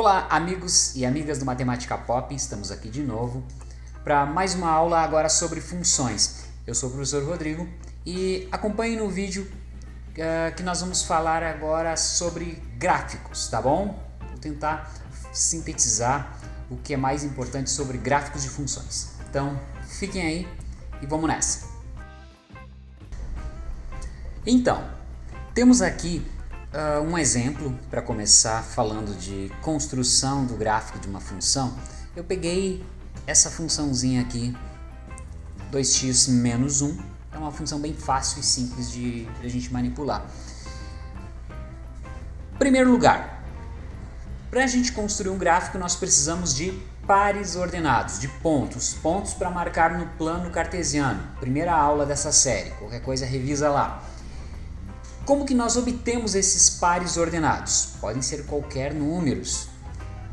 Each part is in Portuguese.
Olá, amigos e amigas do Matemática Pop, estamos aqui de novo para mais uma aula agora sobre funções. Eu sou o professor Rodrigo e acompanhe no vídeo uh, que nós vamos falar agora sobre gráficos, tá bom? Vou tentar sintetizar o que é mais importante sobre gráficos de funções. Então, fiquem aí e vamos nessa. Então, temos aqui Uh, um exemplo para começar falando de construção do gráfico de uma função, eu peguei essa funçãozinha aqui, 2x menos 1, é uma função bem fácil e simples de, de a gente manipular. Primeiro lugar, para a gente construir um gráfico nós precisamos de pares ordenados, de pontos, pontos para marcar no plano cartesiano, primeira aula dessa série, qualquer coisa revisa lá. Como que nós obtemos esses pares ordenados? Podem ser qualquer números,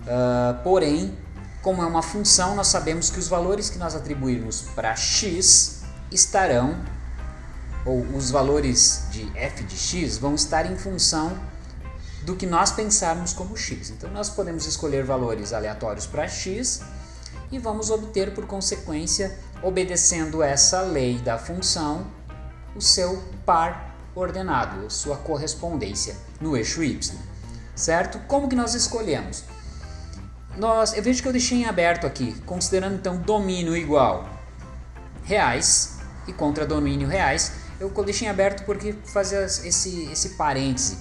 uh, porém, como é uma função, nós sabemos que os valores que nós atribuirmos para x estarão, ou os valores de f de x vão estar em função do que nós pensarmos como x. Então nós podemos escolher valores aleatórios para x e vamos obter por consequência, obedecendo essa lei da função, o seu par ordenado, sua correspondência no eixo y, certo? Como que nós escolhemos? Nós, eu vejo que eu deixei em aberto aqui, considerando então domínio igual reais e contra domínio reais, eu deixei em aberto porque fazer esse, esse parêntese.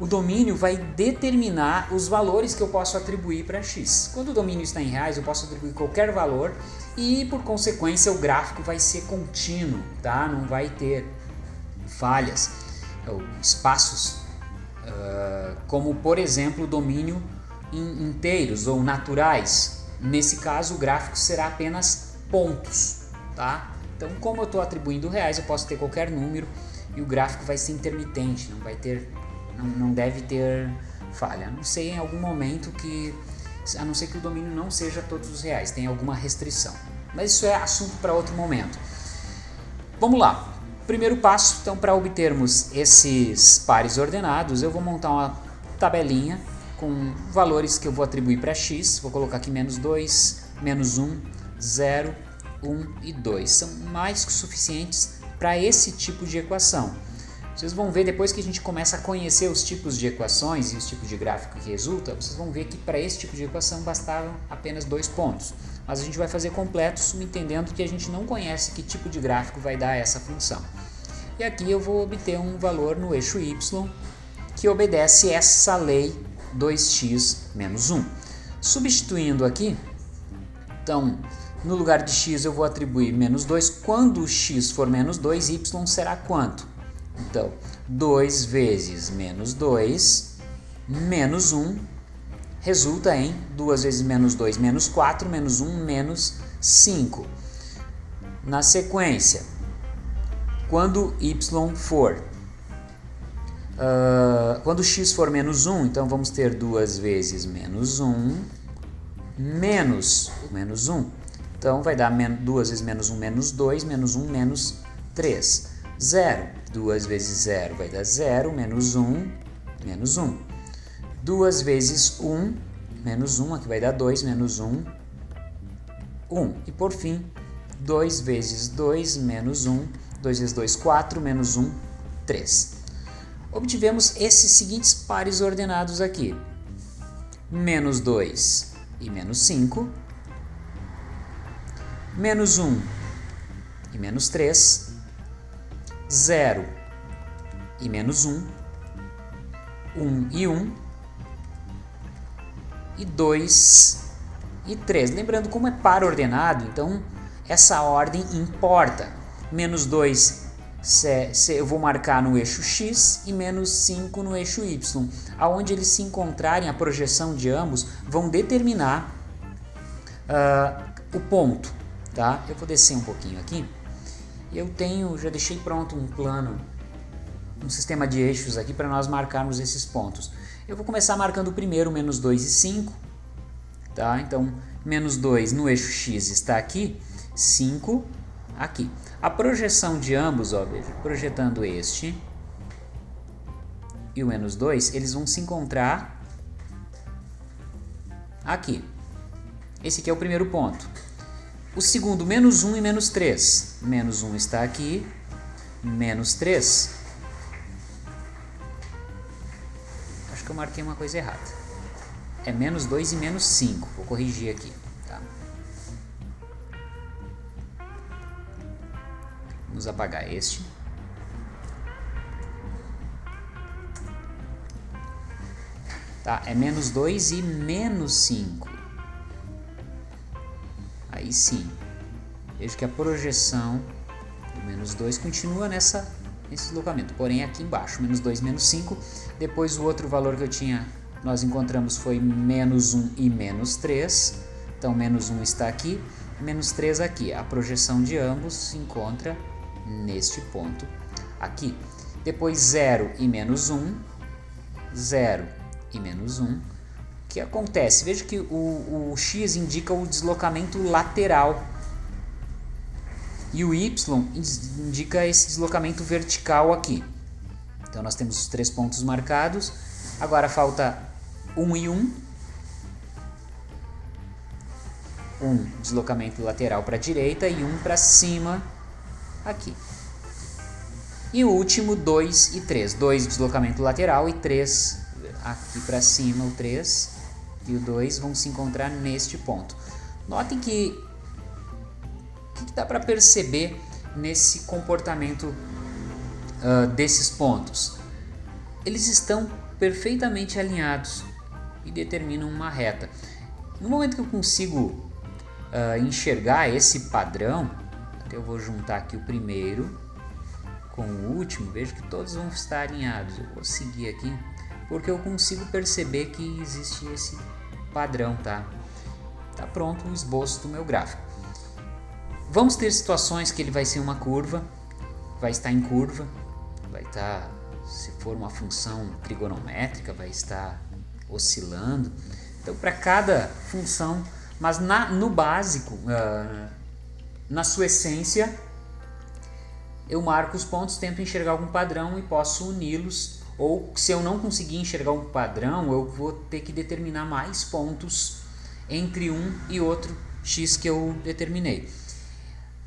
O domínio vai determinar os valores que eu posso atribuir para x. Quando o domínio está em reais, eu posso atribuir qualquer valor e, por consequência, o gráfico vai ser contínuo, tá? Não vai ter falhas, ou espaços, uh, como por exemplo o domínio inteiros ou naturais. Nesse caso o gráfico será apenas pontos. Tá? Então como eu estou atribuindo reais, eu posso ter qualquer número e o gráfico vai ser intermitente, não vai ter, não, não deve ter falha. A não sei em algum momento que, a não ser que o domínio não seja todos os reais, tem alguma restrição. Mas isso é assunto para outro momento. Vamos lá, Primeiro passo, então, para obtermos esses pares ordenados, eu vou montar uma tabelinha com valores que eu vou atribuir para x. Vou colocar aqui menos 2, menos 1, 0, 1 e 2. São mais que suficientes para esse tipo de equação. Vocês vão ver depois que a gente começa a conhecer os tipos de equações e os tipos de gráfico que resulta, vocês vão ver que para esse tipo de equação bastavam apenas dois pontos. Mas a gente vai fazer completos entendendo que a gente não conhece que tipo de gráfico vai dar essa função. E aqui eu vou obter um valor no eixo y que obedece essa lei 2x menos 1. Substituindo aqui, então, no lugar de x eu vou atribuir menos 2. Quando x for menos 2, y será quanto? Então, 2 vezes menos 2 menos 1 resulta em 2 vezes menos 2 menos 4, menos 1 menos 5. Na sequência, quando y for, uh, quando x for menos 1, então vamos ter duas vezes menos 1, menos menos 1. Então vai dar duas vezes menos 1, menos 2, menos 1, menos 3. 0. 2 vezes 0 vai dar 0, menos 1, menos 1. 2 vezes 1, menos 1, aqui vai dar 2, menos 1, 1. E por fim, 2 vezes 2, menos 1, 2 vezes 2, 4, menos 1, 3. Obtivemos esses seguintes pares ordenados aqui. Menos 2 e menos 5. Menos 1 e menos 3. 0 e menos 1. 1 e 1. E 2 e 3. Lembrando, como é par ordenado, então essa ordem importa menos 2 eu vou marcar no eixo x e menos 5 no eixo y. Aonde eles se encontrarem, a projeção de ambos vão determinar uh, o ponto. Tá? Eu vou descer um pouquinho aqui. Eu tenho, já deixei pronto um plano, um sistema de eixos aqui para nós marcarmos esses pontos. Eu vou começar marcando o primeiro, menos 2 e 5. Tá? Então, menos 2 no eixo x está aqui, 5 aqui. A projeção de ambos, ó, veja, projetando este e o menos 2, eles vão se encontrar aqui. Esse aqui é o primeiro ponto. O segundo, menos 1 e menos 3. Menos 1 está aqui, menos 3. Acho que eu marquei uma coisa errada. É menos 2 e menos 5. Vou corrigir aqui. Vamos apagar este. Tá? É menos 2 e menos 5. Aí sim. Vejo que a projeção do menos 2 continua nessa, nesse deslocamento. Porém aqui embaixo, menos 2, menos 5. Depois o outro valor que eu tinha, nós encontramos foi menos 1 e menos 3. Então menos 1 está aqui, menos 3 aqui. A projeção de ambos se encontra neste ponto aqui. Depois 0 e menos 1, 0 e menos 1. O que acontece? Veja que o, o x indica o deslocamento lateral e o y indica esse deslocamento vertical aqui. Então nós temos os três pontos marcados. Agora falta 1 e 1. 1 deslocamento lateral para a direita e 1 para cima aqui. E o último 2 e 3. 2 deslocamento lateral e 3 aqui para cima o 3 e o 2 vão se encontrar neste ponto. Notem que o que dá para perceber nesse comportamento uh, desses pontos? Eles estão perfeitamente alinhados e determinam uma reta. No momento que eu consigo uh, enxergar esse padrão, eu vou juntar aqui o primeiro com o último, vejo que todos vão estar alinhados. Eu vou seguir aqui porque eu consigo perceber que existe esse padrão, tá? Tá pronto o esboço do meu gráfico. Vamos ter situações que ele vai ser uma curva, vai estar em curva, vai estar, se for uma função trigonométrica, vai estar oscilando. Então, para cada função, mas na, no básico, uh, na sua essência, eu marco os pontos, tento enxergar algum padrão e posso uni-los ou se eu não conseguir enxergar um padrão, eu vou ter que determinar mais pontos entre um e outro x que eu determinei.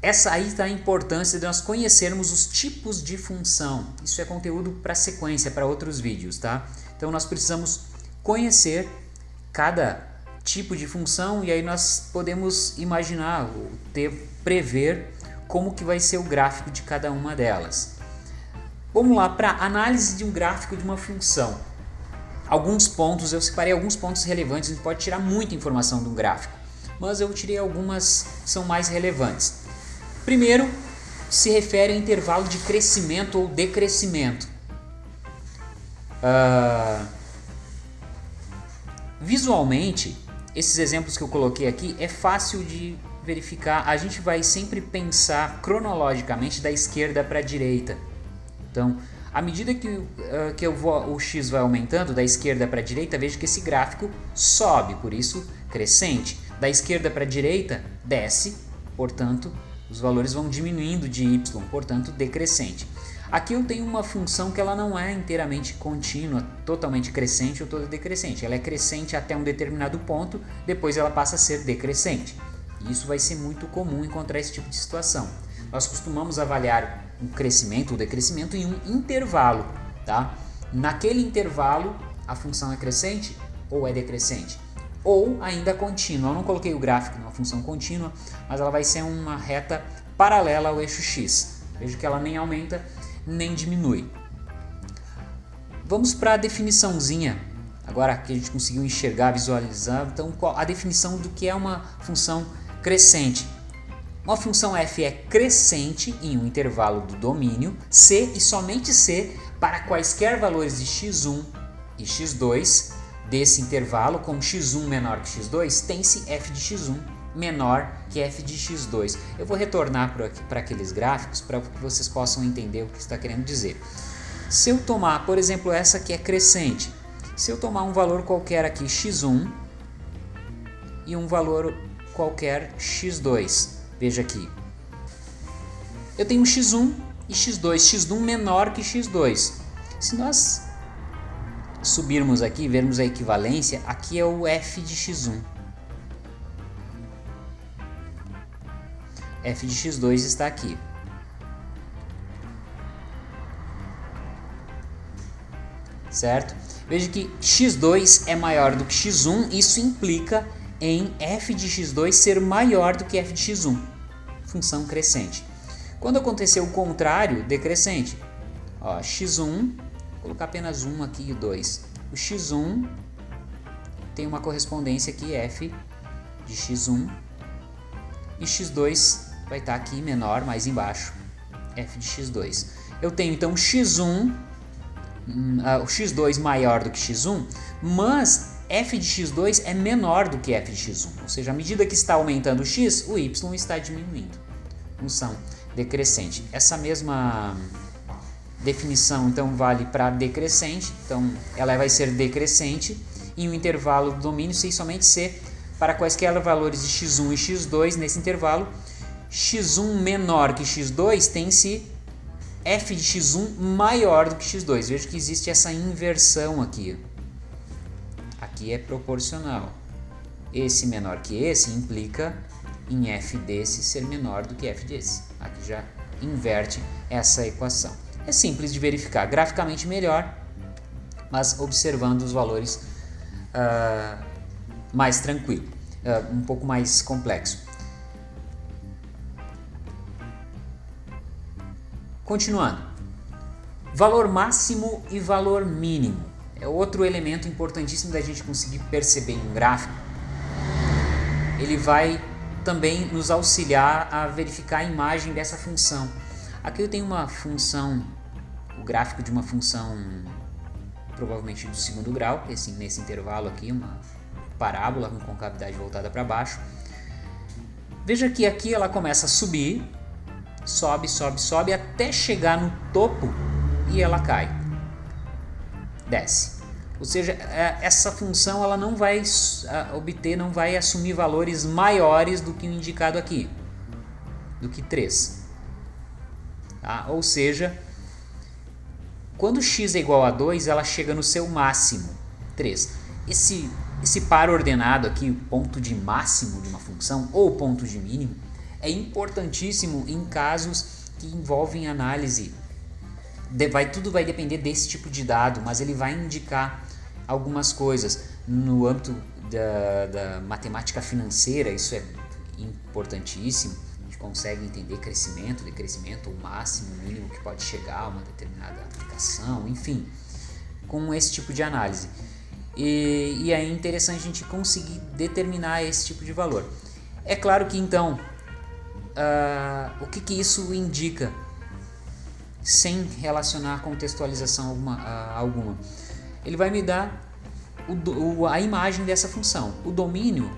Essa aí está a importância de nós conhecermos os tipos de função. Isso é conteúdo para sequência, para outros vídeos, tá? Então nós precisamos conhecer cada tipo de função e aí nós podemos imaginar, ter, prever como que vai ser o gráfico de cada uma delas. Vamos lá para análise de um gráfico de uma função. Alguns pontos, eu separei alguns pontos relevantes, a gente pode tirar muita informação de um gráfico, mas eu tirei algumas que são mais relevantes. Primeiro, se refere ao intervalo de crescimento ou decrescimento. Uh, visualmente, esses exemplos que eu coloquei aqui é fácil de verificar. A gente vai sempre pensar cronologicamente da esquerda para a direita. Então, à medida que, uh, que vou, o x vai aumentando da esquerda para a direita, vejo que esse gráfico sobe, por isso crescente. Da esquerda para a direita, desce, portanto, os valores vão diminuindo de y, portanto, decrescente. Aqui eu tenho uma função que ela não é inteiramente contínua, totalmente crescente ou toda decrescente. Ela é crescente até um determinado ponto, depois ela passa a ser decrescente. E isso vai ser muito comum encontrar esse tipo de situação. Nós costumamos avaliar um crescimento ou decrescimento em um intervalo, tá? Naquele intervalo, a função é crescente ou é decrescente, ou ainda contínua. Eu não coloquei o gráfico numa função contínua, mas ela vai ser uma reta paralela ao eixo x. Veja que ela nem aumenta nem diminui. Vamos para a definiçãozinha, agora que a gente conseguiu enxergar, visualizar, então a definição do que é uma função crescente. Uma função f é crescente em um intervalo do domínio C e somente C para quaisquer valores de x1 e x2 desse intervalo, com x1 menor que x2, tem-se f de x1 menor que f de x2. Eu vou retornar para aqueles gráficos para que vocês possam entender o que está querendo dizer. Se eu tomar, por exemplo, essa que é crescente, se eu tomar um valor qualquer aqui x1 e um valor qualquer x2, Veja aqui. Eu tenho x1 e x2, x1 menor que x2. Se nós subirmos aqui, vermos a equivalência, aqui é o f de x1. F de x2 está aqui. Certo? Veja que x2 é maior do que x1, isso implica em f de x2 ser maior do que f de x1, função crescente. Quando acontecer o contrário, decrescente, ó, x1, vou colocar apenas 1 aqui e 2, o x1 tem uma correspondência aqui, f de x1, e x2 vai estar aqui menor, mais embaixo, f de x2. Eu tenho então x1 uh, o x2 maior do que x1, mas f de x2 é menor do que f de x1, ou seja, à medida que está aumentando o x, o y está diminuindo. Função decrescente. Essa mesma definição então vale para decrescente, então ela vai ser decrescente em um intervalo do domínio se somente ser para quaisquer valores de x1 e x2 nesse intervalo, x1 menor que x2 tem-se f de x1 maior do que x2. Veja que existe essa inversão aqui. Aqui é proporcional. Esse menor que esse implica em f desse ser menor do que f desse. Aqui já inverte essa equação. É simples de verificar, graficamente melhor, mas observando os valores uh, mais tranquilo, uh, um pouco mais complexo. Continuando. Valor máximo e valor mínimo. É outro elemento importantíssimo da gente conseguir perceber em um gráfico. Ele vai também nos auxiliar a verificar a imagem dessa função. Aqui eu tenho uma função, o gráfico de uma função provavelmente do segundo grau, esse, nesse intervalo aqui, uma parábola com concavidade voltada para baixo. Veja que aqui ela começa a subir sobe, sobe, sobe até chegar no topo e ela cai. Desce. Ou seja, é, essa função ela não vai obter, não vai assumir valores maiores do que o indicado aqui, do que 3. Tá? Ou seja, quando x é igual a 2, ela chega no seu máximo, 3. Esse, esse par ordenado aqui, o ponto de máximo de uma função, ou ponto de mínimo, é importantíssimo em casos que envolvem análise. Vai, tudo vai depender desse tipo de dado, mas ele vai indicar algumas coisas. No âmbito da, da matemática financeira, isso é importantíssimo. A gente consegue entender crescimento, decrescimento, o máximo, o mínimo que pode chegar a uma determinada aplicação, enfim, com esse tipo de análise. E, e é interessante a gente conseguir determinar esse tipo de valor. É claro que então uh, o que, que isso indica sem relacionar contextualização alguma, uh, alguma. Ele vai me dar o, o, a imagem dessa função, o domínio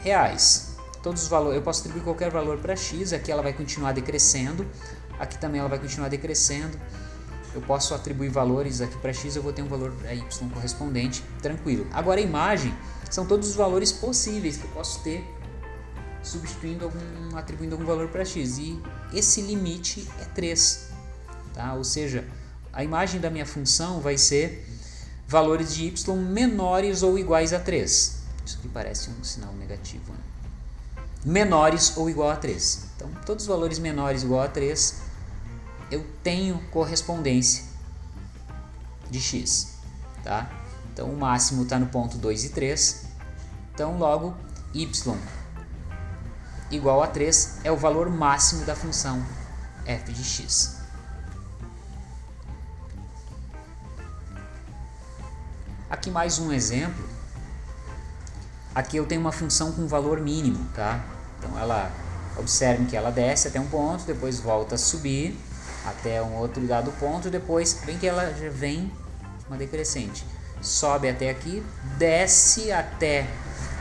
reais. Todos os valores, eu posso atribuir qualquer valor para x, aqui ela vai continuar decrescendo, aqui também ela vai continuar decrescendo. Eu posso atribuir valores aqui para x, eu vou ter um valor para y correspondente, tranquilo. Agora a imagem são todos os valores possíveis que eu posso ter substituindo algum, atribuindo algum valor para x. E esse limite é 3. Tá? Ou seja, a imagem da minha função vai ser valores de y menores ou iguais a 3. Isso aqui parece um sinal negativo. Né? Menores ou igual a 3. Então, todos os valores menores ou igual a 3, eu tenho correspondência de x. Tá? Então, o máximo está no ponto 2 e 3. Então, logo, y igual a 3 é o valor máximo da função f de x. Aqui mais um exemplo. Aqui eu tenho uma função com valor mínimo, tá? Então ela, observe que ela desce até um ponto, depois volta a subir até um outro dado ponto, depois vem que ela já vem uma decrescente. Sobe até aqui, desce até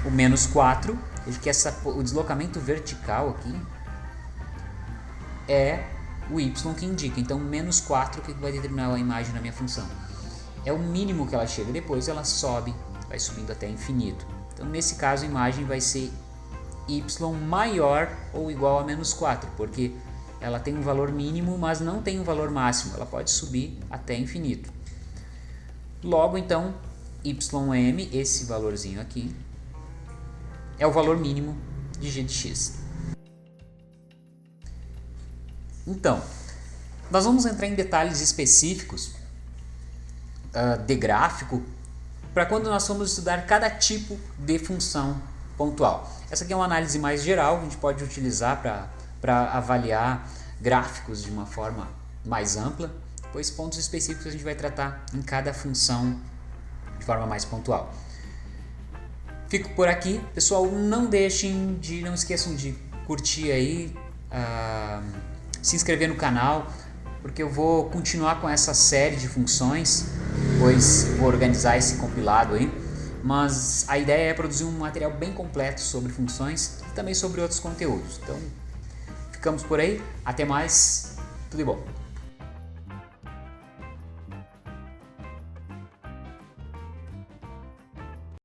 o menos 4, Veja que essa, o deslocamento vertical aqui é o y que indica. Então, menos 4 que vai determinar a imagem da minha função. É o mínimo que ela chega. Depois ela sobe, vai subindo até infinito. Então, nesse caso, a imagem vai ser y maior ou igual a menos 4, porque ela tem um valor mínimo, mas não tem um valor máximo. Ela pode subir até infinito. Logo, então, ym, esse valorzinho aqui, é o valor mínimo de g de x. Então, nós vamos entrar em detalhes específicos uh, de gráfico para quando nós formos estudar cada tipo de função pontual. Essa aqui é uma análise mais geral, a gente pode utilizar para avaliar gráficos de uma forma mais ampla, pois pontos específicos a gente vai tratar em cada função de forma mais pontual. Fico por aqui, pessoal, não deixem de, não esqueçam de curtir aí, uh, se inscrever no canal, porque eu vou continuar com essa série de funções, pois vou organizar esse compilado aí, mas a ideia é produzir um material bem completo sobre funções e também sobre outros conteúdos. Então, ficamos por aí, até mais, tudo de bom!